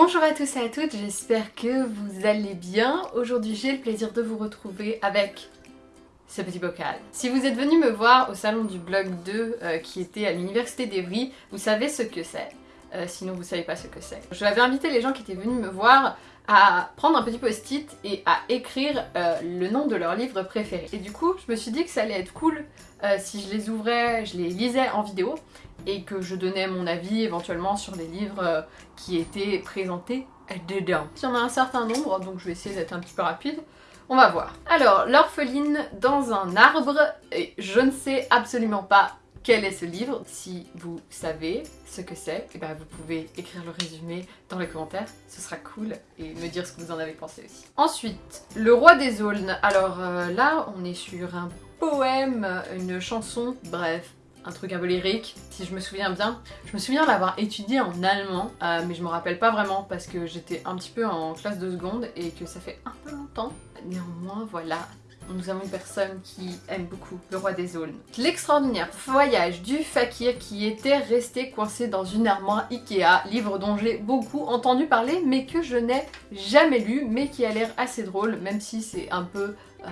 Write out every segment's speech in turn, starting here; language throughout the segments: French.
Bonjour à tous et à toutes, j'espère que vous allez bien. Aujourd'hui j'ai le plaisir de vous retrouver avec ce petit bocal. Si vous êtes venu me voir au salon du blog 2 euh, qui était à l'université d'Evry, vous savez ce que c'est. Euh, sinon vous savez pas ce que c'est. Je vais invité les gens qui étaient venus me voir à prendre un petit post-it et à écrire euh, le nom de leur livre préféré. Et du coup, je me suis dit que ça allait être cool euh, si je les ouvrais, je les lisais en vidéo et que je donnais mon avis éventuellement sur les livres qui étaient présentés dedans. Il y en a un certain nombre, donc je vais essayer d'être un petit peu rapide. On va voir. Alors, l'orpheline dans un arbre, et je ne sais absolument pas quel est ce livre. Si vous savez ce que c'est, eh ben vous pouvez écrire le résumé dans les commentaires, ce sera cool, et me dire ce que vous en avez pensé aussi. Ensuite, Le Roi des Aulnes. Alors euh, là, on est sur un poème, une chanson, bref, un truc un peu lyrique, si je me souviens bien. Je me souviens l'avoir étudié en allemand, euh, mais je me rappelle pas vraiment parce que j'étais un petit peu en classe de seconde et que ça fait un peu longtemps. Néanmoins, voilà, nous avons une personne qui aime beaucoup le roi des aulnes. L'extraordinaire voyage du fakir qui était resté coincé dans une armoire Ikea, livre dont j'ai beaucoup entendu parler mais que je n'ai jamais lu mais qui a l'air assez drôle même si c'est un peu euh,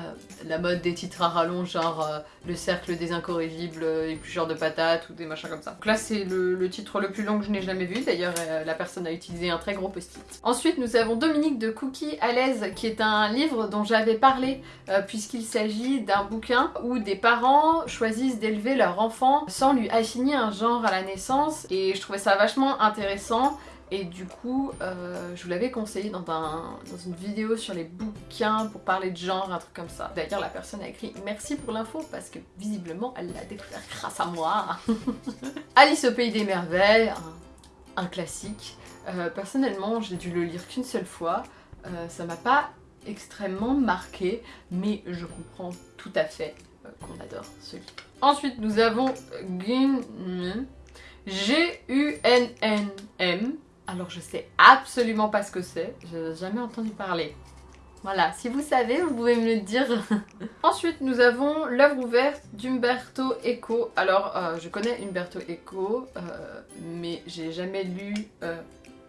la mode des titres à rallonge, genre euh, le cercle des incorrigibles, euh, éplucheurs de patates ou des machins comme ça. Donc là c'est le, titre le plus long que je n'ai jamais vu, d'ailleurs la personne a utilisé un très gros post-it. Ensuite nous avons Dominique de Cookie à l'aise qui est un livre dont j'avais parlé puisqu'il s'agit d'un bouquin où des parents choisissent d'élever leur enfant sans lui assigner un genre à la naissance et je trouvais ça vachement intéressant et du coup, euh, je vous l'avais conseillé dans, dans, une vidéo sur les bouquins pour parler de genre, un truc comme ça. D'ailleurs, la personne a écrit « Merci pour l'info » parce que visiblement, elle l'a découvert grâce à moi. Alice au Pays des Merveilles, un, classique. Euh, personnellement, j'ai dû le lire qu'une seule fois. Euh, ça m'a pas extrêmement marqué, mais je comprends tout à fait qu'on adore ce livre. Ensuite, nous avons Gunn, G-U-N-N-M, alors je sais absolument pas ce que c'est, je n'ai jamais entendu parler. Voilà, si vous savez, vous pouvez me le dire. Ensuite, nous avons l'œuvre ouverte d'Umberto Eco. Alors, euh, je connais Umberto Eco, euh, mais j'ai jamais lu euh,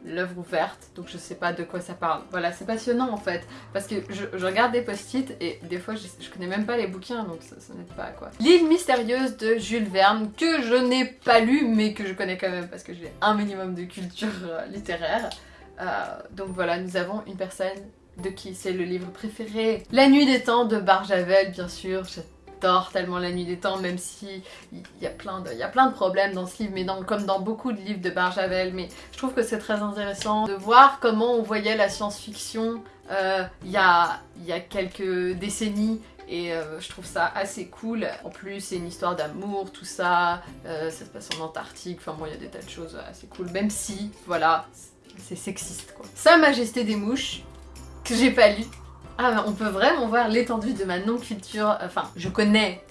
l'œuvre ouverte, donc je sais pas de quoi ça parle. Voilà, c'est passionnant en fait, parce que je, regarde des post-it et des fois je, connais même pas les bouquins, donc ça, ça n'aide pas quoi. L'île mystérieuse de Jules Verne, que je n'ai pas lu, mais que je connais quand même, parce que j'ai un minimum de culture euh, littéraire. Euh, donc voilà, nous avons une personne de qui c'est le livre préféré. La nuit des temps de Barjavel, bien sûr, j'adore tellement La Nuit des Temps, même si il y, a plein de, problèmes dans ce livre, mais dans, comme dans beaucoup de livres de Barjavel, mais je trouve que c'est très intéressant de voir comment on voyait la science-fiction euh, il y, a, y a quelques décennies et euh, je trouve ça assez cool. En plus, c'est une histoire d'amour, tout ça, euh, ça se passe en Antarctique, enfin bon, il y a des tas de choses assez cool, même si, voilà, c'est sexiste quoi. Sa Majesté des Mouches, que j'ai pas lu, ah, on peut vraiment voir l'étendue de ma non-culture. Enfin, je connais,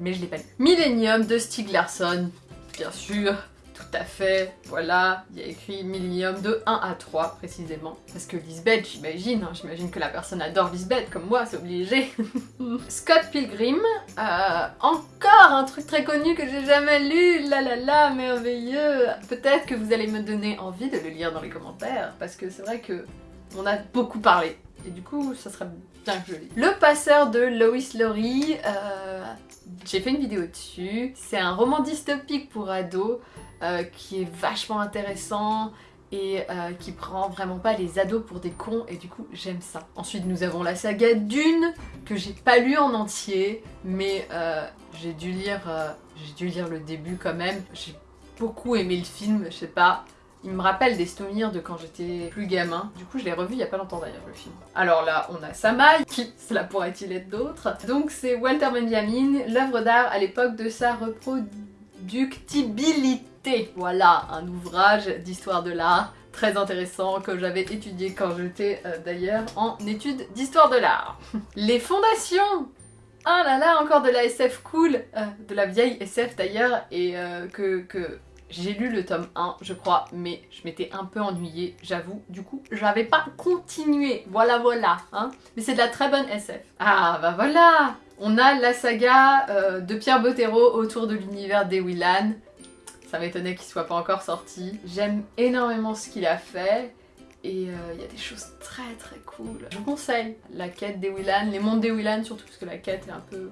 mais je l'ai pas lu. Millennium de Stieg Larsson, bien sûr. Tout à fait, voilà, il y a écrit Millennium de 1 à 3 précisément. Parce que Lisbeth, j'imagine, hein, j'imagine que la personne adore Lisbeth comme moi, c'est obligé. Scott Pilgrim, euh, encore un truc très connu que j'ai jamais lu, la la la, merveilleux. Peut-être que vous allez me donner envie de le lire dans les commentaires, parce que c'est vrai que on a beaucoup parlé et du coup, ça serait bien que je lise. Le passeur de Lois Lowry, euh, j'ai fait une vidéo dessus. C'est un roman dystopique pour ados euh, qui est vachement intéressant et euh, qui prend vraiment pas les ados pour des cons et du coup j'aime ça. Ensuite nous avons la saga Dune que j'ai pas lu en entier mais j'ai dû lire j'ai dû lire le début quand même. J'ai beaucoup aimé le film, je sais pas, il me rappelle des souvenirs de quand j'étais plus gamin. Du coup, je l'ai revu il y a pas longtemps d'ailleurs, le film. Alors là, on a Samaï, qui cela pourrait-il être d'autres Donc c'est Walter Benjamin, l'œuvre d'art à l'époque de sa reproductibilité. Voilà, un ouvrage d'histoire de l'art très intéressant que j'avais étudié quand j'étais euh, d'ailleurs en études d'histoire de l'art. Les fondations ah là là, encore de la SF cool, euh, de la vieille SF d'ailleurs, et euh, que, que j'ai lu le tome 1, je crois, mais je m'étais un peu ennuyée, j'avoue. Du coup, j'avais pas continué. Voilà, voilà. Hein. Mais c'est de la très bonne SF. Ah, bah voilà On a la saga euh, de Pierre Bottero autour de l'univers des Willan. Ça m'étonnait qu'il soit pas encore sorti. J'aime énormément ce qu'il a fait. Et euh, il y a des choses très très cool. Je vous conseille la quête des Willan, les mondes des Willan surtout parce que la quête est un peu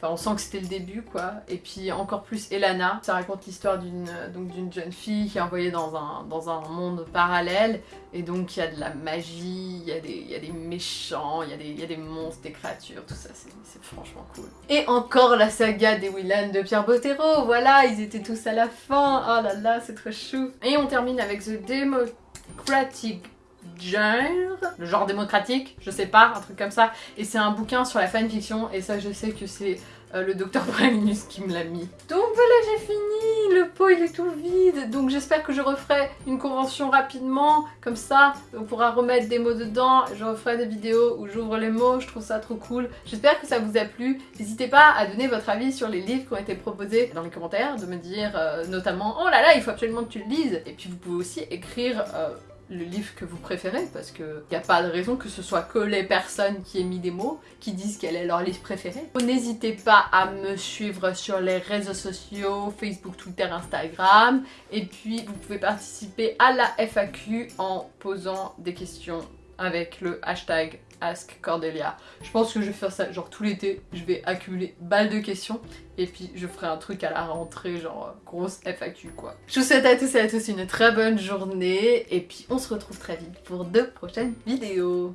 Enfin, on sent que c'était le début, quoi. Et puis encore plus Elana. Ça raconte l'histoire d'une d'une jeune fille qui est envoyée dans un, monde parallèle. Et donc il y a de la magie, il y, a des, méchants, il y a des, il y a des monstres, des créatures, tout ça, c'est franchement cool. Et encore la saga des Willan de Pierre Bottero, voilà, ils étaient tous à la fin. Oh là là, c'est trop chou. Et on termine avec The Democratic genre, le genre démocratique, je sais pas, un truc comme ça. Et c'est un bouquin sur la fanfiction, et ça je sais que c'est euh, le docteur Pralinus qui me l'a mis. Donc voilà, j'ai fini, le pot il est tout vide, donc j'espère que je referai une convention rapidement, comme ça on pourra remettre des mots dedans, je referai des vidéos où j'ouvre les mots, je trouve ça trop cool. J'espère que ça vous a plu, n'hésitez pas à donner votre avis sur les livres qui ont été proposés dans les commentaires, de me dire euh, notamment « Oh là là, il faut absolument que tu le lises !» Et puis vous pouvez aussi écrire... Euh, le livre que vous préférez parce que y a pas de raison que ce soit que les personnes qui aient mis des mots qui disent quel est leur livre préféré. N'hésitez pas à me suivre sur les réseaux sociaux, Facebook, Twitter, Instagram et puis vous pouvez participer à la FAQ en posant des questions avec le hashtag Ask Cordelia. Je pense que je vais faire ça genre tout l'été, je vais accumuler balles de questions et puis je ferai un truc à la rentrée genre grosse FAQ quoi. Je vous souhaite à tous et à tous une très bonne journée et puis on se retrouve très vite pour de prochaines vidéos.